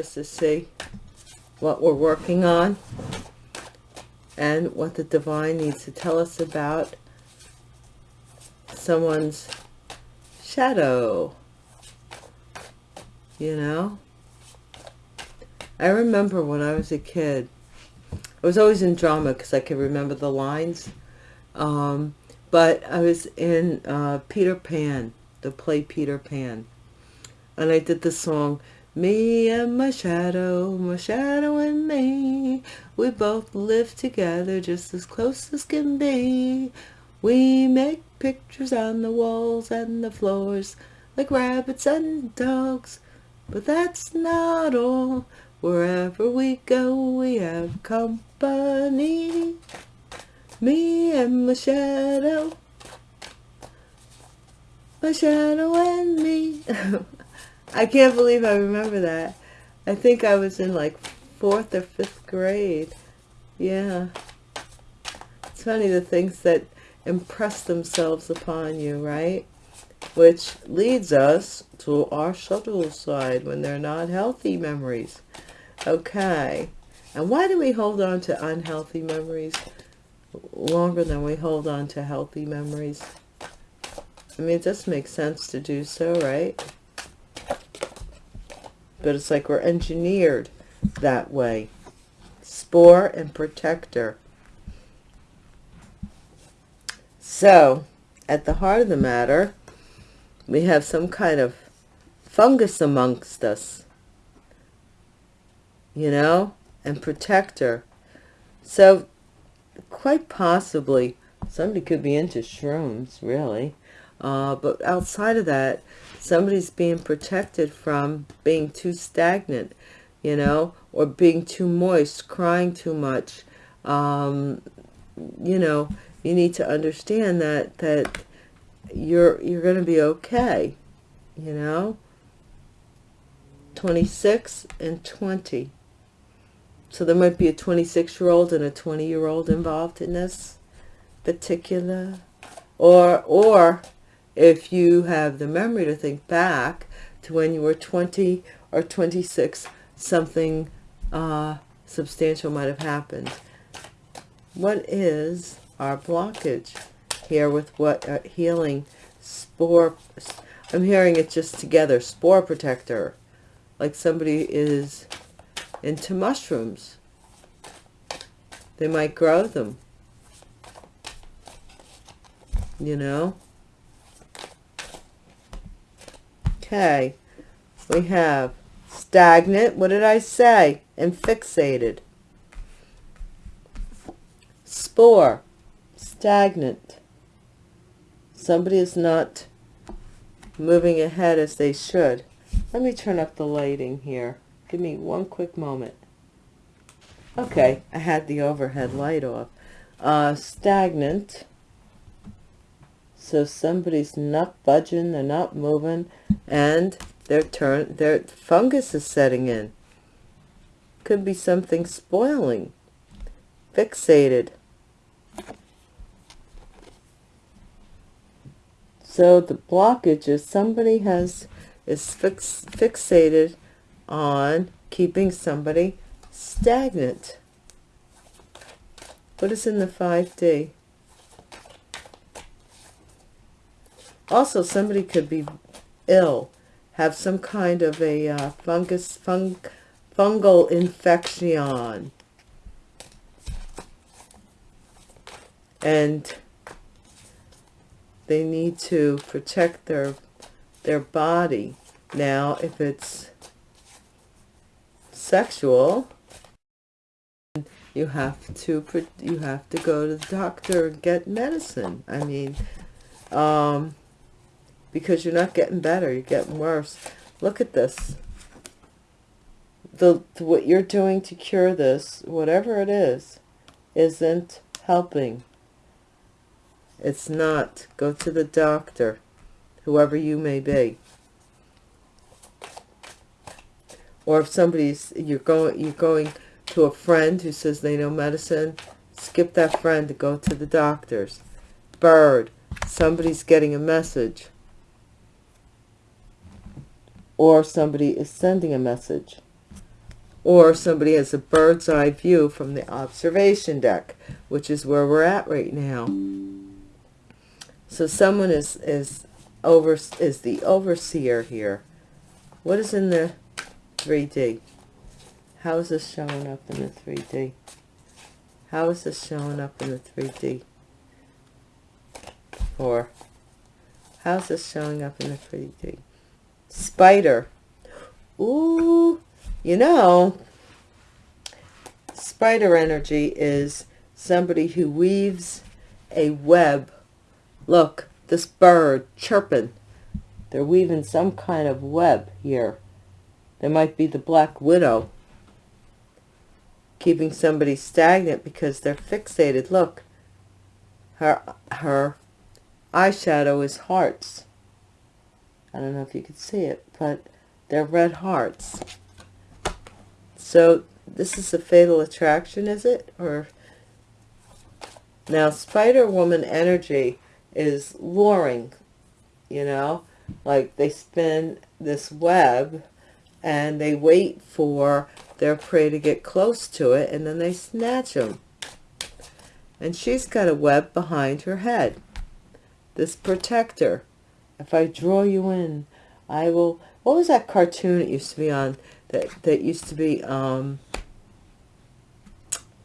just to see what we're working on and what the divine needs to tell us about someone's shadow you know? I remember when I was a kid I was always in drama because I could remember the lines um, but I was in uh, Peter Pan the play Peter Pan and I did the song me and my shadow, my shadow and me, we both live together just as close as can be. We make pictures on the walls and the floors like rabbits and dogs, but that's not all. Wherever we go, we have company. Me and my shadow, my shadow and me. I can't believe I remember that. I think I was in like fourth or fifth grade. Yeah. It's funny the things that impress themselves upon you, right? Which leads us to our subtle side when they're not healthy memories. Okay. And why do we hold on to unhealthy memories longer than we hold on to healthy memories? I mean, it just makes sense to do so, right? But it's like we're engineered that way. Spore and protector. So, at the heart of the matter, we have some kind of fungus amongst us, you know, and protector. So, quite possibly, somebody could be into shrooms, really. Uh, but outside of that, somebody's being protected from being too stagnant, you know, or being too moist, crying too much. Um, you know, you need to understand that, that you're, you're going to be okay, you know. 26 and 20. So there might be a 26-year-old and a 20-year-old involved in this particular, or, or if you have the memory to think back to when you were 20 or 26, something uh, substantial might have happened. What is our blockage here with what uh, healing spore? I'm hearing it just together. Spore protector. Like somebody is into mushrooms. They might grow them. You know? Okay, we have stagnant, what did I say? And fixated. Spore, stagnant. Somebody is not moving ahead as they should. Let me turn up the lighting here. Give me one quick moment. Okay, I had the overhead light off. Uh, stagnant so somebody's not budging they're not moving and their turn their fungus is setting in. Could be something spoiling fixated. So the blockage is somebody has is fix, fixated on keeping somebody stagnant. What is in the 5d Also, somebody could be ill, have some kind of a uh, fungus, fung, fungal infection. And they need to protect their their body. Now, if it's sexual, you have to you have to go to the doctor and get medicine. I mean, um, because you're not getting better you're getting worse. Look at this. The what you're doing to cure this whatever it is isn't helping. It's not. Go to the doctor whoever you may be. Or if somebody's you're going you're going to a friend who says they know medicine skip that friend to go to the doctors. Bird somebody's getting a message or somebody is sending a message. or somebody has a bird's eye view from the observation deck, which is where we're at right now. So someone is is over is the overseer here. What is in the 3D? How is this showing up in the 3D? How is this showing up in the 3D? Or how's this showing up in the 3D? Spider. Ooh, you know, spider energy is somebody who weaves a web. Look, this bird chirping. They're weaving some kind of web here. There might be the black widow keeping somebody stagnant because they're fixated. Look, her, her eyeshadow is hearts. I don't know if you can see it, but they're red hearts. So this is a fatal attraction, is it? Or now Spider Woman energy is luring, you know, like they spin this web and they wait for their prey to get close to it and then they snatch them. And she's got a web behind her head. This protector. If I draw you in, I will... What was that cartoon it used to be on? That, that used to be... um.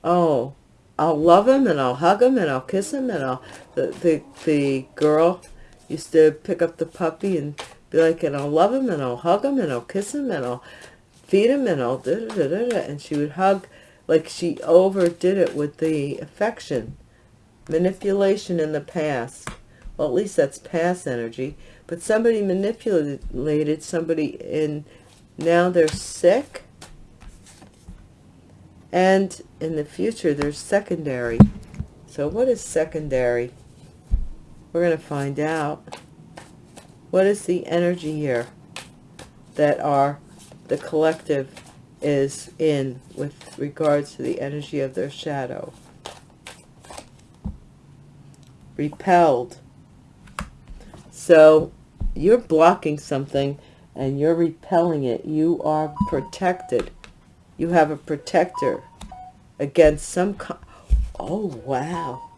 Oh, I'll love him and I'll hug him and I'll kiss him and I'll... The, the, the girl used to pick up the puppy and be like, and I'll love him and I'll hug him and I'll kiss him and I'll feed him and I'll da, da, da, da, and she would hug like she overdid it with the affection manipulation in the past well at least that's past energy. But somebody manipulated somebody in now they're sick. And in the future there's secondary. So what is secondary? We're going to find out. What is the energy here that are the collective is in with regards to the energy of their shadow. Repelled. So you're blocking something and you're repelling it. You are protected. You have a protector against some... oh, wow.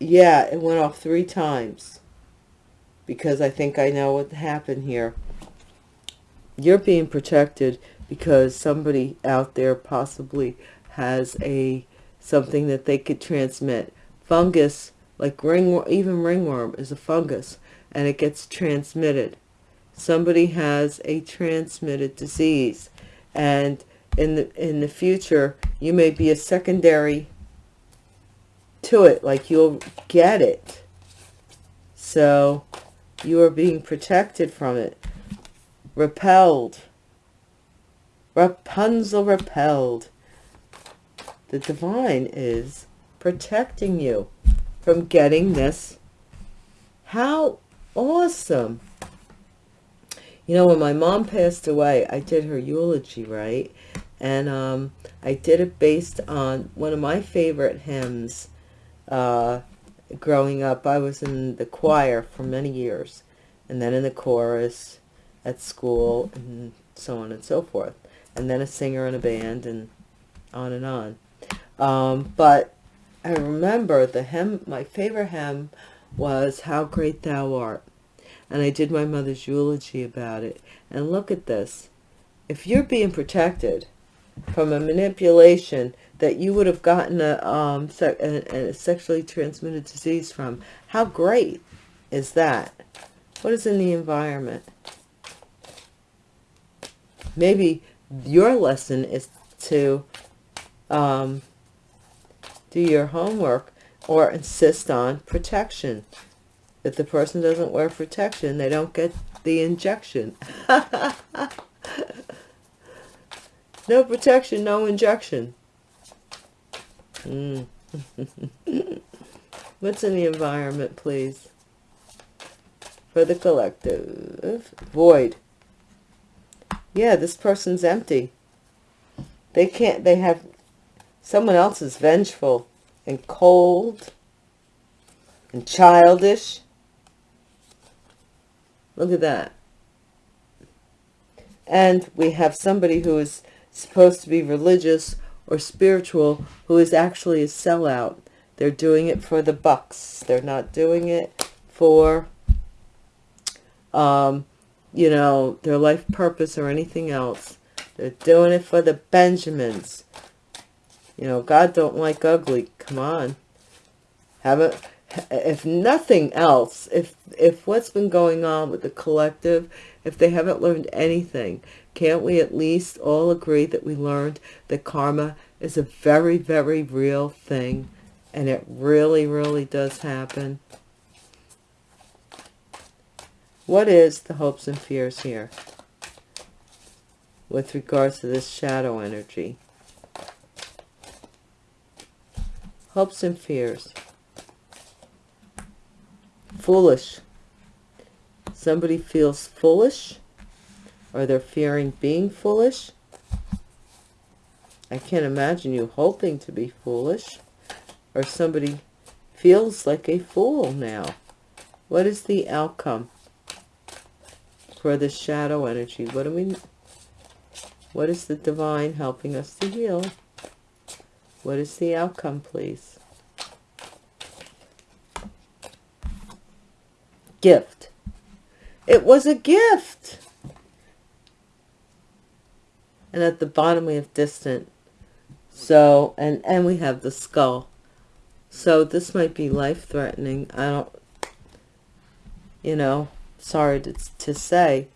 Yeah, it went off three times because I think I know what happened here. You're being protected because somebody out there possibly has a something that they could transmit. Fungus, like ring, even ringworm is a fungus and it gets transmitted. Somebody has a transmitted disease and in the in the future you may be a secondary to it like you'll get it so you are being protected from it. Repelled. Rapunzel repelled. The divine is protecting you from getting this. How awesome. You know, when my mom passed away, I did her eulogy, right? And um, I did it based on one of my favorite hymns, uh, growing up, I was in the choir for many years, and then in the chorus at school, and so on and so forth, and then a singer in a band, and on and on. Um, but I remember the hymn, my favorite hymn was How Great Thou Art. And I did my mother's eulogy about it. And look at this. If you're being protected from a manipulation that you would have gotten a, um, a, a sexually transmitted disease from. How great is that? What is in the environment? Maybe your lesson is to um, do your homework or insist on protection. If the person doesn't wear protection, they don't get the injection. no protection, no injection. Mm. What's in the environment, please? For the collective. Void. Yeah, this person's empty. They can't, they have, someone else is vengeful and cold and childish. Look at that. And we have somebody who is supposed to be religious or spiritual who is actually a sellout. They're doing it for the bucks. They're not doing it for, um, you know, their life purpose or anything else. They're doing it for the Benjamins. You know, God don't like ugly. Come on. Have it. If nothing else, if if what's been going on with the collective, if they haven't learned anything, can't we at least all agree that we learned that karma is a very, very real thing and it really, really does happen? What is the hopes and fears here with regards to this shadow energy? Hopes and fears. Foolish. Somebody feels foolish or they're fearing being foolish. I can't imagine you hoping to be foolish or somebody feels like a fool now. What is the outcome for the shadow energy? What do we what is the divine helping us to heal? What is the outcome, please? Gift. It was a gift. And at the bottom we have distant. So, and, and we have the skull. So this might be life-threatening. I don't, you know, sorry to, to say.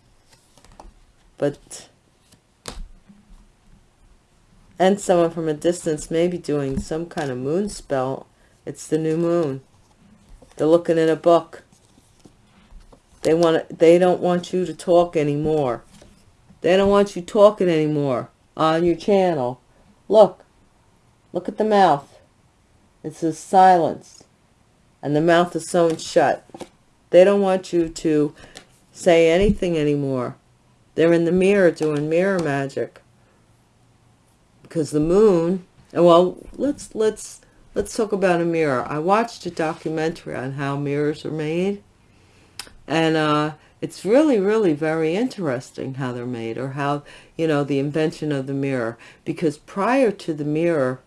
But and someone from a distance may be doing some kind of moon spell. It's the new moon. They're looking in a book. They want to, they don't want you to talk anymore. They don't want you talking anymore on your channel. Look. Look at the mouth. It says silence. And the mouth is sewn shut. They don't want you to say anything anymore. They're in the mirror doing mirror magic because the moon well let's let's let's talk about a mirror. I watched a documentary on how mirrors are made and uh it's really really very interesting how they're made or how you know the invention of the mirror because prior to the mirror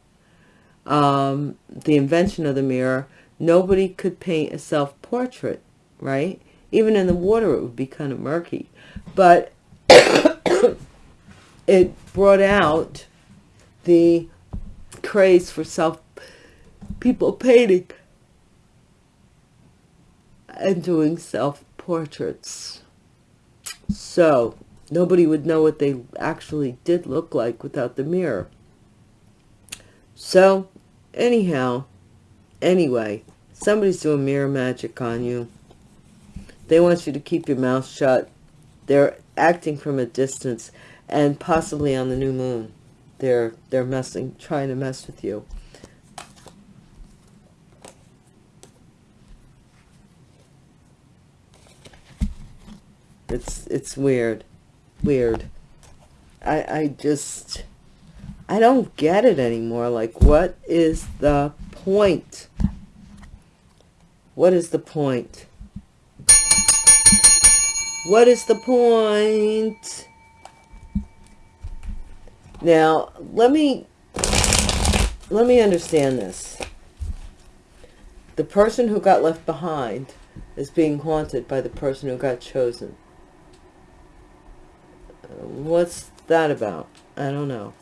um the invention of the mirror nobody could paint a self-portrait right? Even in the water it would be kind of murky. But it brought out the craze for self people painting and doing self-portraits. So nobody would know what they actually did look like without the mirror. So anyhow, anyway, somebody's doing mirror magic on you. They want you to keep your mouth shut. They're acting from a distance and possibly on the new moon they're they're messing trying to mess with you. It's it's weird. Weird. I i just i don't get it anymore. Like what is the point? What is the point? What is the point now, let me let me understand this. The person who got left behind is being haunted by the person who got chosen. What's that about? I don't know.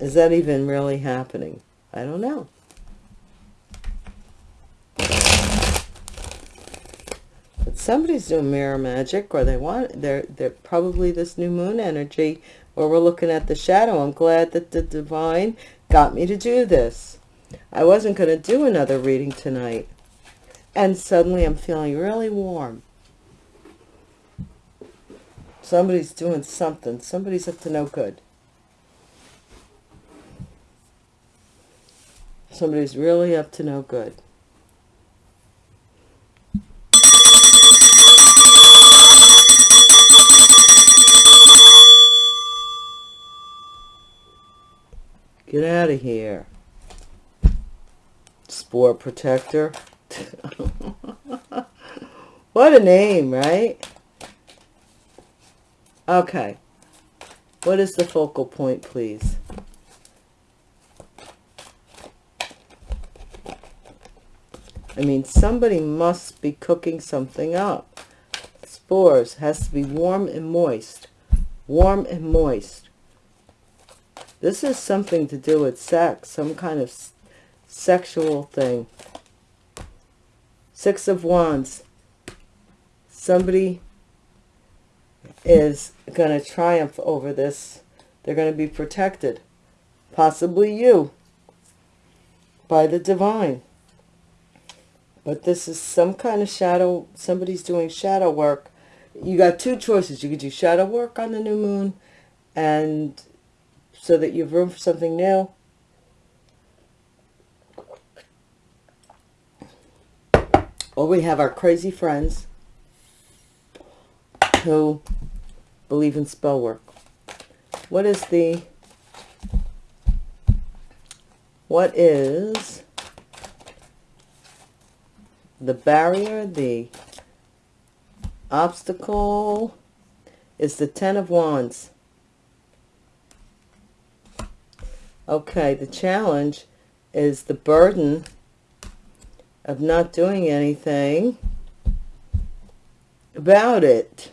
Is that even really happening? I don't know. Somebody's doing mirror magic or they want they're they're probably this new moon energy or we're looking at the shadow. I'm glad that the divine got me to do this. I wasn't going to do another reading tonight. And suddenly i'm feeling really warm. Somebody's doing something. Somebody's up to no good. Somebody's really up to no good Get out of here. Spore Protector. what a name, right? Okay. What is the focal point, please? I mean, somebody must be cooking something up. Spores has to be warm and moist. Warm and moist. This is something to do with sex, some kind of sexual thing. Six of Wands. Somebody is going to triumph over this. They're going to be protected. Possibly you. By the divine. But this is some kind of shadow. Somebody's doing shadow work. You got two choices. You could do shadow work on the new moon and so that you have room for something new. Or we have our crazy friends who believe in spell work. What is the, what is the barrier, the obstacle is the Ten of Wands. Okay, the challenge is the burden of not doing anything about it.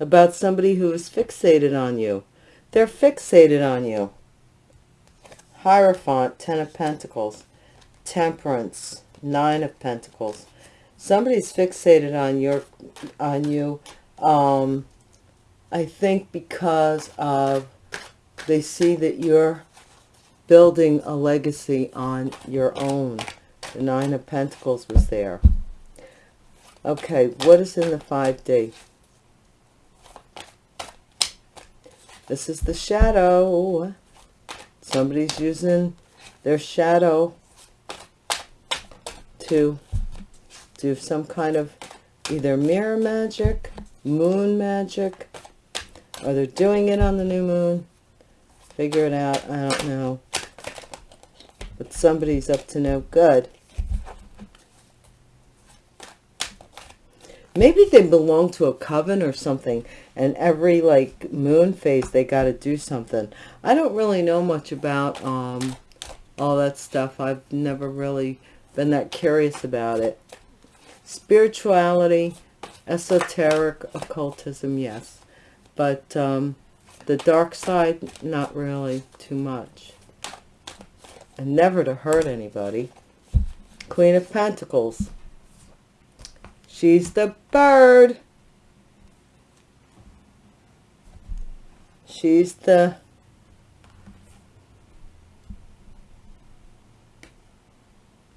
About somebody who is fixated on you. They're fixated on you. Hierophant, Ten of Pentacles. Temperance, Nine of Pentacles. Somebody's fixated on your, on you. Um, I think because of they see that you're building a legacy on your own. The Nine of Pentacles was there. Okay, what is in the 5D? This is the shadow. Somebody's using their shadow to do some kind of either mirror magic, moon magic, or they're doing it on the new moon. Figure it out. I don't know. But somebody's up to no good. Maybe they belong to a coven or something. And every, like, moon phase, they got to do something. I don't really know much about um, all that stuff. I've never really been that curious about it. Spirituality, esoteric, occultism, yes. But um, the dark side, not really too much. And never to hurt anybody. Queen of Pentacles. She's the bird. She's the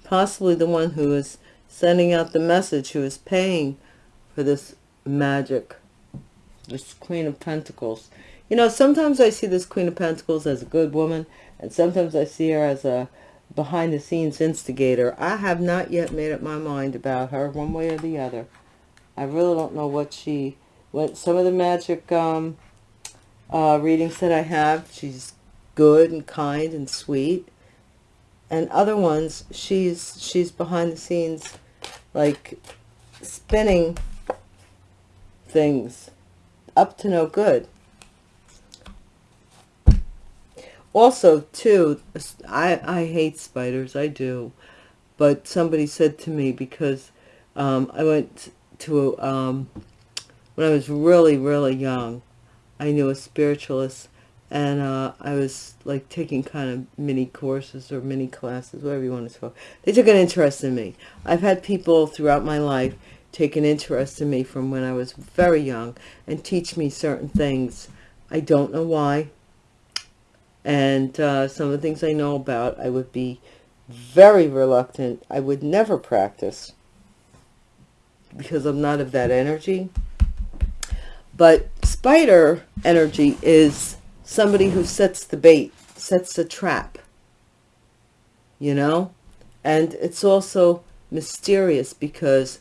possibly the one who is sending out the message, who is paying for this magic, this Queen of Pentacles. You know, sometimes I see this Queen of Pentacles as a good woman, and sometimes I see her as a behind-the-scenes instigator. I have not yet made up my mind about her one way or the other. I really don't know what she... What some of the magic um, uh, readings that I have, she's good and kind and sweet. And other ones, she's she's behind the scenes, like spinning things up to no good. Also too i i hate spiders i do. But somebody said to me because um, i went to um, when i was really really young i knew a spiritualist and uh, i was like taking kind of mini courses or mini classes whatever you want to call they took an interest in me. I've had people throughout my life take an interest in me from when i was very young and teach me certain things. I don't know why and uh, some of the things I know about, I would be very reluctant. I would never practice because I'm not of that energy. But spider energy is somebody who sets the bait, sets the trap, you know? And it's also mysterious because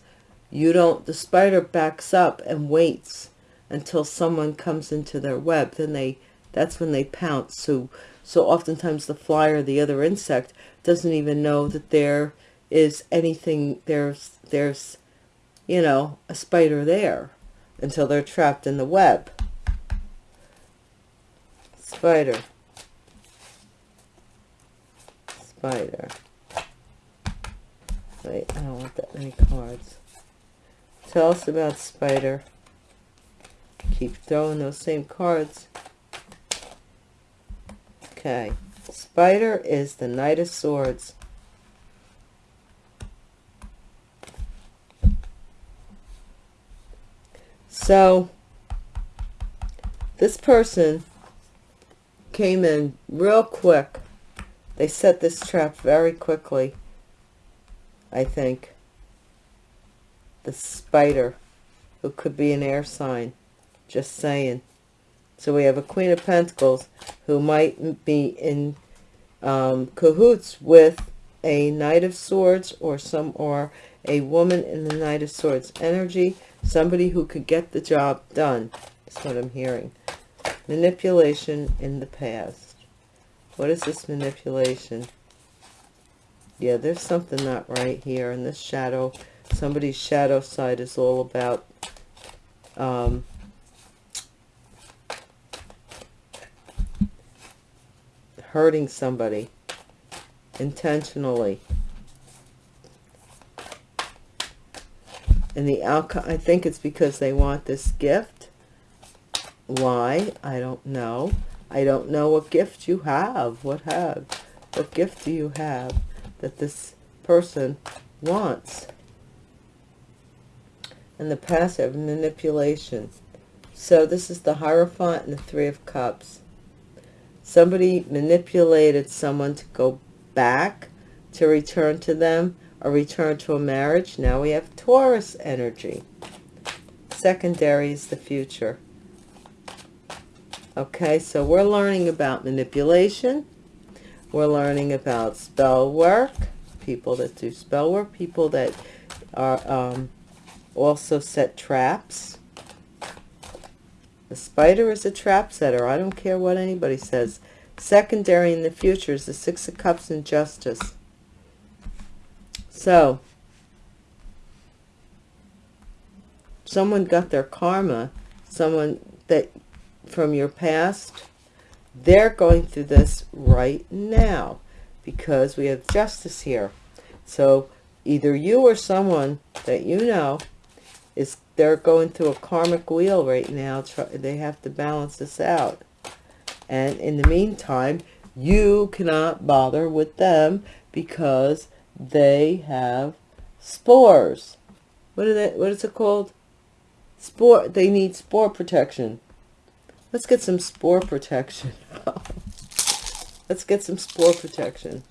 you don't, the spider backs up and waits until someone comes into their web. Then they that's when they pounce. So So oftentimes the fly or the other insect doesn't even know that there is anything, there's, there's, you know, a spider there until they're trapped in the web. Spider. Spider. Wait, I don't want that many cards. Tell us about Spider. Keep throwing those same cards. Okay. Spider is the Knight of Swords. So, this person came in real quick. They set this trap very quickly, I think. The spider, who could be an air sign. Just saying. So we have a Queen of Pentacles who might be in um, cahoots with a Knight of Swords or some or a woman in the Knight of Swords energy. Somebody who could get the job done. That's what I'm hearing. Manipulation in the past. What is this manipulation? Yeah, there's something not right here. in this shadow, somebody's shadow side is all about um, hurting somebody intentionally. And the outcome, I think it's because they want this gift. Why? I don't know. I don't know what gift you have. What have? What gift do you have that this person wants? And the passive manipulation. So this is the Hierophant and the Three of Cups. Somebody manipulated someone to go back, to return to them, or return to a marriage. Now we have Taurus energy. Secondary is the future. Okay, so we're learning about manipulation. We're learning about spell work, people that do spell work, people that are um, also set traps. The spider is a trap setter. I don't care what anybody says. Secondary in the future is the Six of Cups and Justice. So, someone got their karma, someone that from your past, they're going through this right now because we have justice here. So either you or someone that you know is they're going through a karmic wheel right now. They have to balance this out. And in the meantime, you cannot bother with them because they have spores. What are they, what is it called? Spore, they need spore protection. Let's get some spore protection. Let's get some spore protection.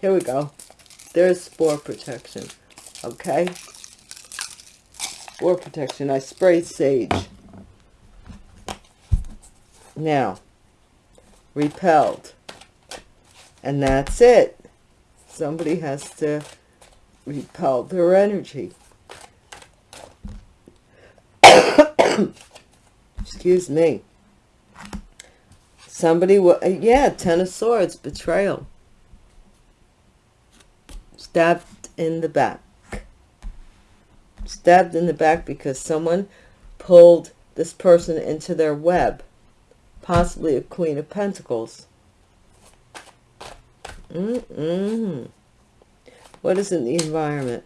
Here we go. There's spore protection. Okay or protection. I sprayed sage. Now, repelled. And that's it. Somebody has to repel their energy. Excuse me. Somebody, uh, yeah, Ten of Swords, betrayal. Stabbed in the back stabbed in the back because someone pulled this person into their web. Possibly a Queen of Pentacles. Mm -mm. What is in the environment?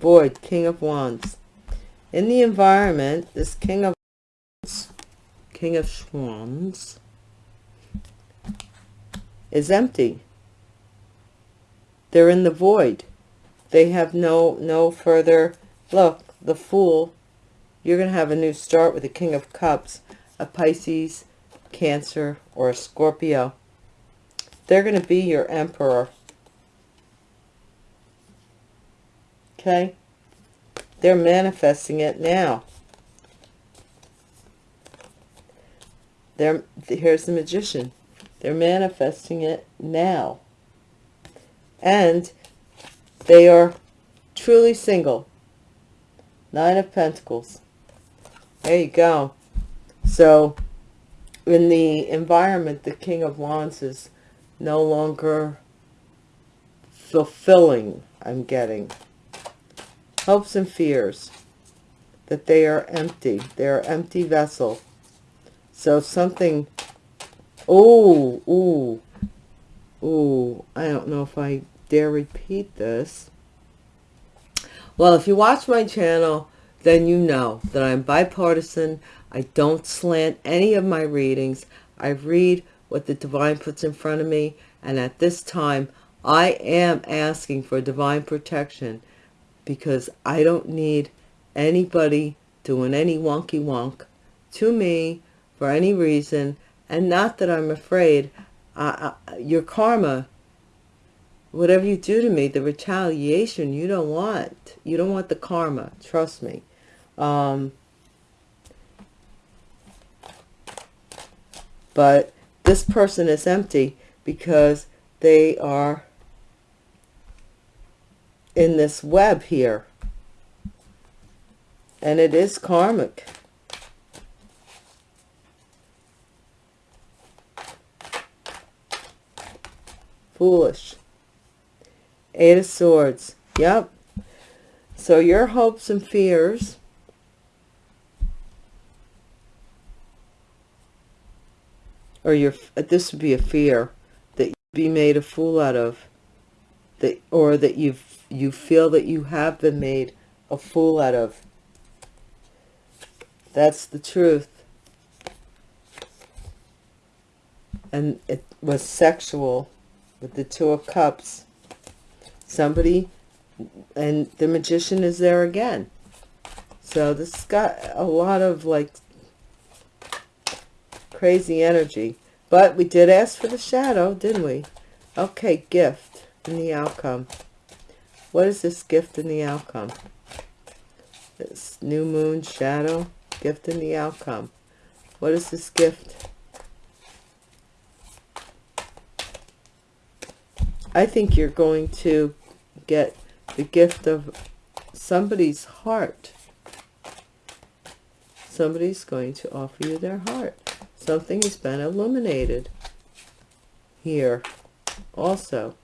Void, King of Wands. In the environment, this King of King of Wands is empty. They're in the void. They have no no further look, the Fool. You're going to have a new start with the King of Cups, a Pisces, Cancer, or a Scorpio. They're going to be your Emperor. Okay? They're manifesting it now. They're, here's the magician. They're manifesting it now. And They are truly single. Nine of Pentacles. There you go. So, in the environment, the King of Wands is no longer fulfilling, I'm getting. Hopes and fears. That they are empty. They are empty vessel. So something... Oh, ooh. Ooh, I don't know if I dare repeat this. Well, if you watch my channel, then you know that I'm bipartisan. I don't slant any of my readings. I read what the divine puts in front of me. And at this time, I am asking for divine protection because I don't need anybody doing any wonky wonk to me for any reason. And not that I'm afraid. Your karma whatever you do to me, the retaliation you don't want. You don't want the karma. Trust me. Um, but this person is empty because they are in this web here. And it is karmic. Foolish. Eight of Swords. Yep. So your hopes and fears or your uh, this would be a fear that you be made a fool out of that or that you you feel that you have been made a fool out of that's the truth and it was sexual with the two of cups. Somebody and the magician is there again. So this has got a lot of like crazy energy. But we did ask for the shadow didn't we? Okay gift in the outcome. What is this gift in the outcome? This new moon shadow gift in the outcome. What is this gift I think you're going to get the gift of somebody's heart. Somebody's going to offer you their heart. Something has been illuminated here also.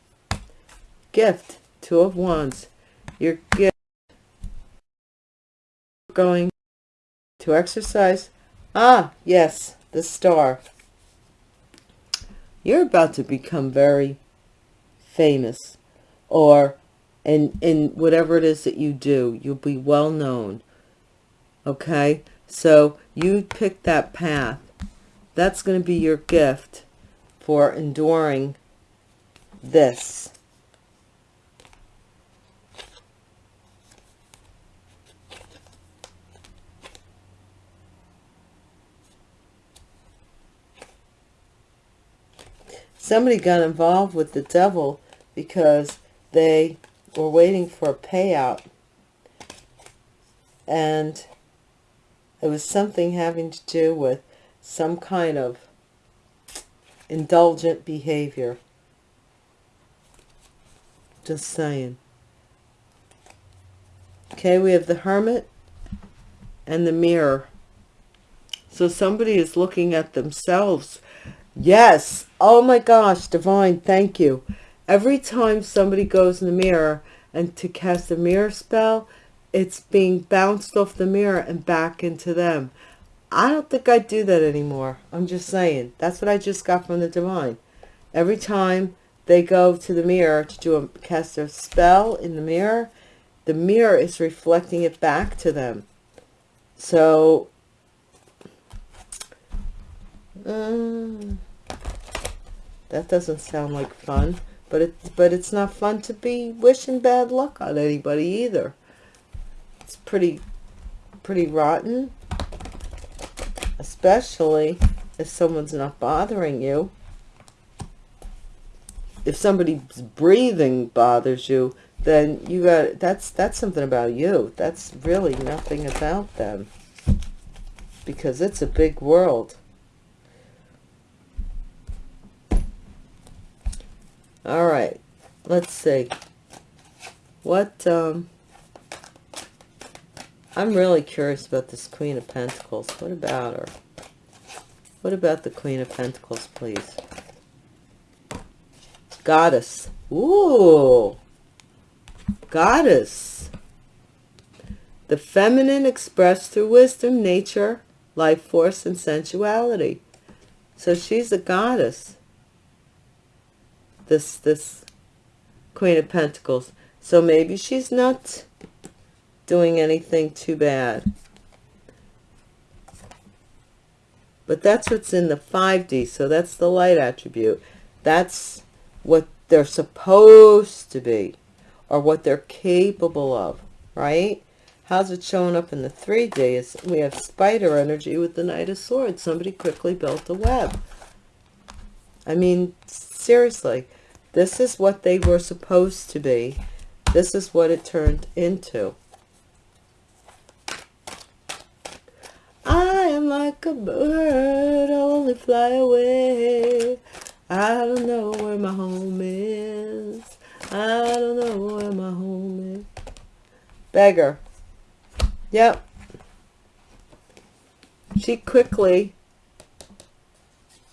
Gift, Two of Wands. Your gift going to exercise. Ah, yes, the star. You're about to become very famous or in in whatever it is that you do you'll be well known okay? So you pick that path. That's going to be your gift for enduring this. Somebody got involved with the devil because they were waiting for a payout and it was something having to do with some kind of indulgent behavior. Just saying. Okay, we have the Hermit and the Mirror. So somebody is looking at themselves. Yes. Oh my gosh, Divine, thank you every time somebody goes in the mirror and to cast a mirror spell it's being bounced off the mirror and back into them. I don't think i do that anymore. I'm just saying. That's what i just got from the divine. Every time they go to the mirror to do a cast a spell in the mirror the mirror is reflecting it back to them. So um, that doesn't sound like fun but it but it's not fun to be wishing bad luck on anybody either. It's pretty pretty rotten especially if someone's not bothering you. If somebody's breathing bothers you then you got that's that's something about you. That's really nothing about them because it's a big world All right, let's see. What, um, I'm really curious about this Queen of Pentacles. What about her? What about the Queen of Pentacles, please? Goddess. Ooh. Goddess. The feminine expressed through wisdom, nature, life force, and sensuality. So she's a goddess. This, this Queen of Pentacles. So maybe she's not doing anything too bad. But that's what's in the 5D. So that's the light attribute. That's what they're supposed to be or what they're capable of, right? How's it showing up in the 3D? Is we have spider energy with the Knight of Swords. Somebody quickly built a web. I mean, seriously, this is what they were supposed to be. This is what it turned into. I am like a bird, I only fly away. I don't know where my home is. I don't know where my home is. Beggar. Yep. She quickly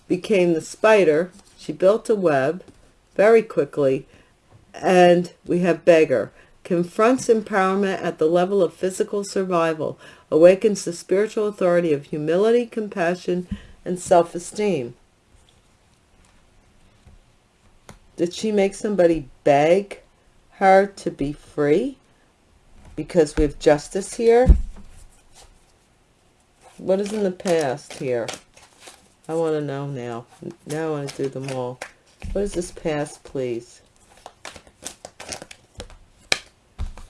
became the spider. She built a web very quickly. And we have beggar. Confronts empowerment at the level of physical survival. Awakens the spiritual authority of humility, compassion, and self-esteem. Did she make somebody beg her to be free? Because we have justice here. What is in the past here? I want to know now. Now I want to do them all. What is this past, please?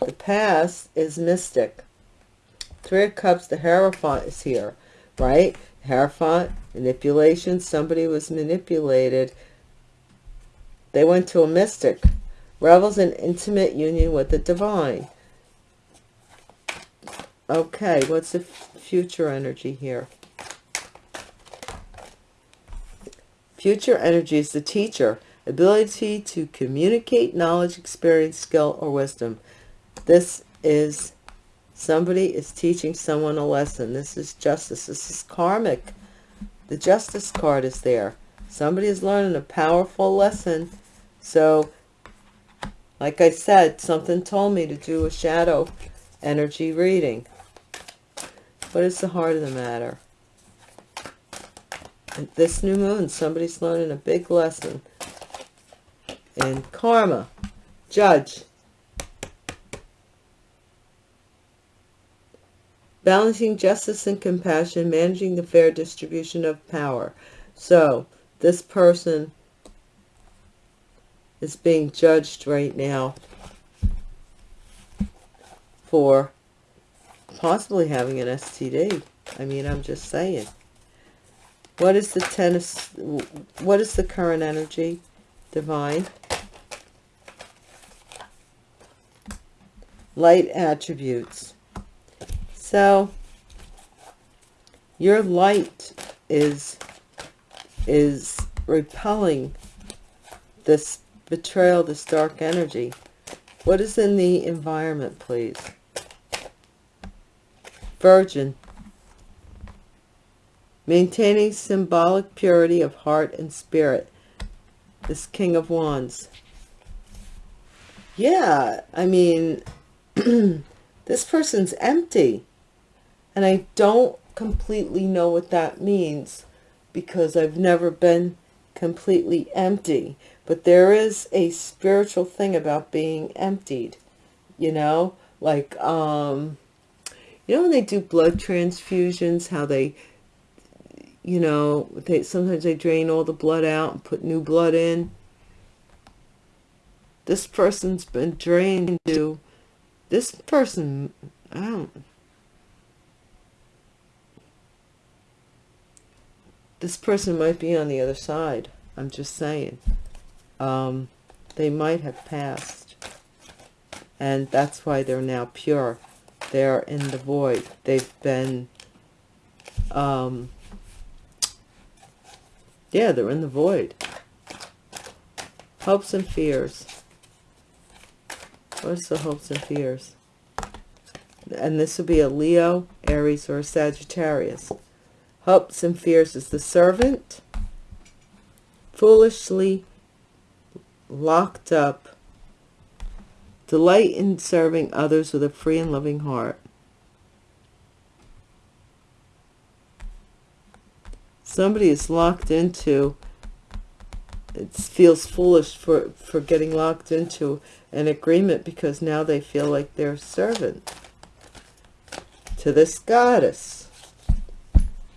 The past is mystic. Three of Cups, the Hierophant is here, right? Hierophant, manipulation. Somebody was manipulated they went to a mystic, revels in intimate union with the divine. Okay, what's the future energy here? Future energy is the teacher, ability to communicate knowledge, experience, skill, or wisdom. This is somebody is teaching someone a lesson. This is justice. This is karmic. The justice card is there. Somebody is learning a powerful lesson so, like I said, something told me to do a shadow energy reading. What is the heart of the matter? This new moon, somebody's learning a big lesson. in karma, judge. Balancing justice and compassion, managing the fair distribution of power. So, this person is being judged right now for possibly having an STD. I mean, I'm just saying. What is the tennis, what is the current energy? Divine. Light attributes. So, your light is, is repelling this betrayal, this dark energy. What is in the environment, please? Virgin. Maintaining symbolic purity of heart and spirit. This King of Wands. Yeah, I mean, this person's empty. And I don't completely know what that means because I've never been completely empty. But there is a spiritual thing about being emptied, you know, like, um, you know, when they do blood transfusions, how they, you know, they sometimes they drain all the blood out and put new blood in. This person's been drained to, this person, I don't, this person might be on the other side. I'm just saying um, they might have passed. And that's why they're now pure. They're in the void. They've been, um, yeah, they're in the void. Hopes and fears. What's the hopes and fears? And this would be a Leo, Aries, or a Sagittarius. Hopes and fears is the servant. Foolishly locked up. Delight in serving others with a free and loving heart. Somebody is locked into it feels foolish for for getting locked into an agreement because now they feel like they're a servant to this goddess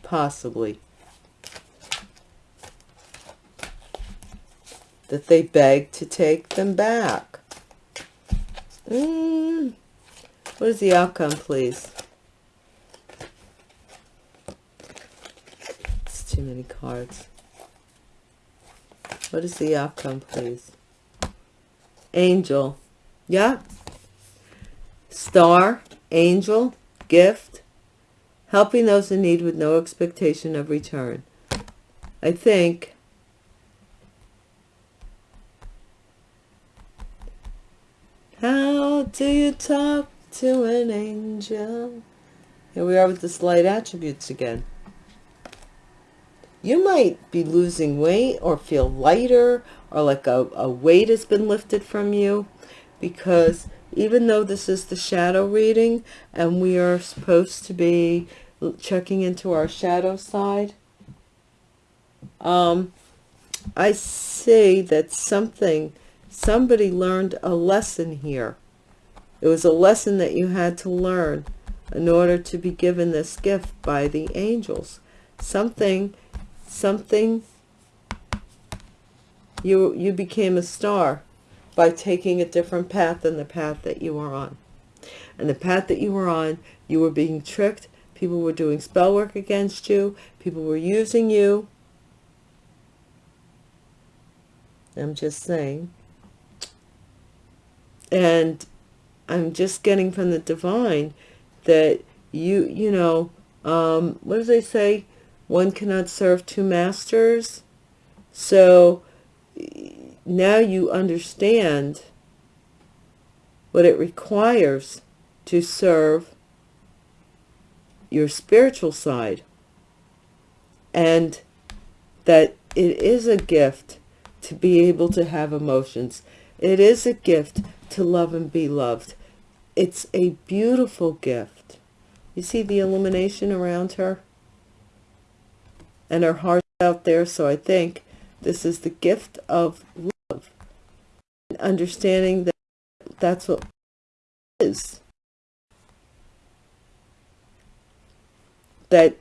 possibly. That they beg to take them back. Mm. what is the outcome please it's too many cards what is the outcome, please? Angel. Yeah. Star, angel, gift, helping those in need with no expectation of return. I think How do you talk to an angel? Here we are with the slight attributes again you might be losing weight or feel lighter or like a, a weight has been lifted from you because even though this is the shadow reading and we are supposed to be checking into our shadow side, um, I see that something, somebody learned a lesson here. It was a lesson that you had to learn in order to be given this gift by the angels. Something something you you became a star by taking a different path than the path that you were on. And the path that you were on you were being tricked people were doing spell work against you people were using you. I'm just saying. And i'm just getting from the divine that you you know um what does they say one cannot serve two masters. So now you understand what it requires to serve your spiritual side and that it is a gift to be able to have emotions. It is a gift to love and be loved. It's a beautiful gift. You see the illumination around her? And her heart out there. So I think this is the gift of love. and Understanding that that's what is. That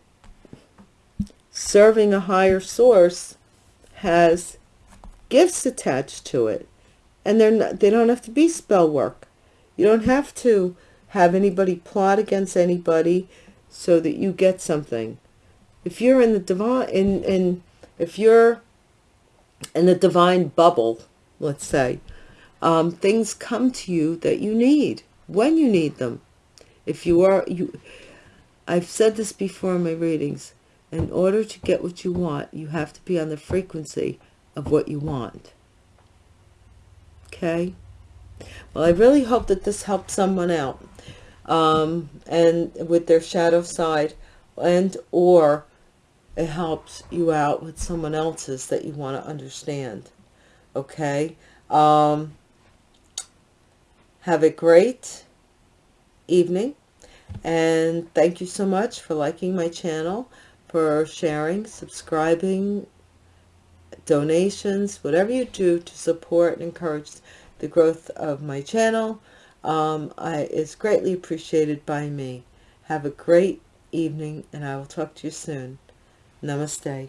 serving a higher source has gifts attached to it. And they're not, they don't have to be spell work. You don't have to have anybody plot against anybody so that you get something if you're in the divine in in if you're in the divine bubble let's say um, things come to you that you need when you need them. If you are you i've said this before in my readings in order to get what you want you have to be on the frequency of what you want. Okay? Well i really hope that this helped someone out um, and with their shadow side and or it helps you out with someone else's that you want to understand okay? Um, have a great evening and thank you so much for liking my channel for sharing subscribing donations whatever you do to support and encourage the growth of my channel um, I, it's greatly appreciated by me. Have a great evening and I will talk to you soon Namaste.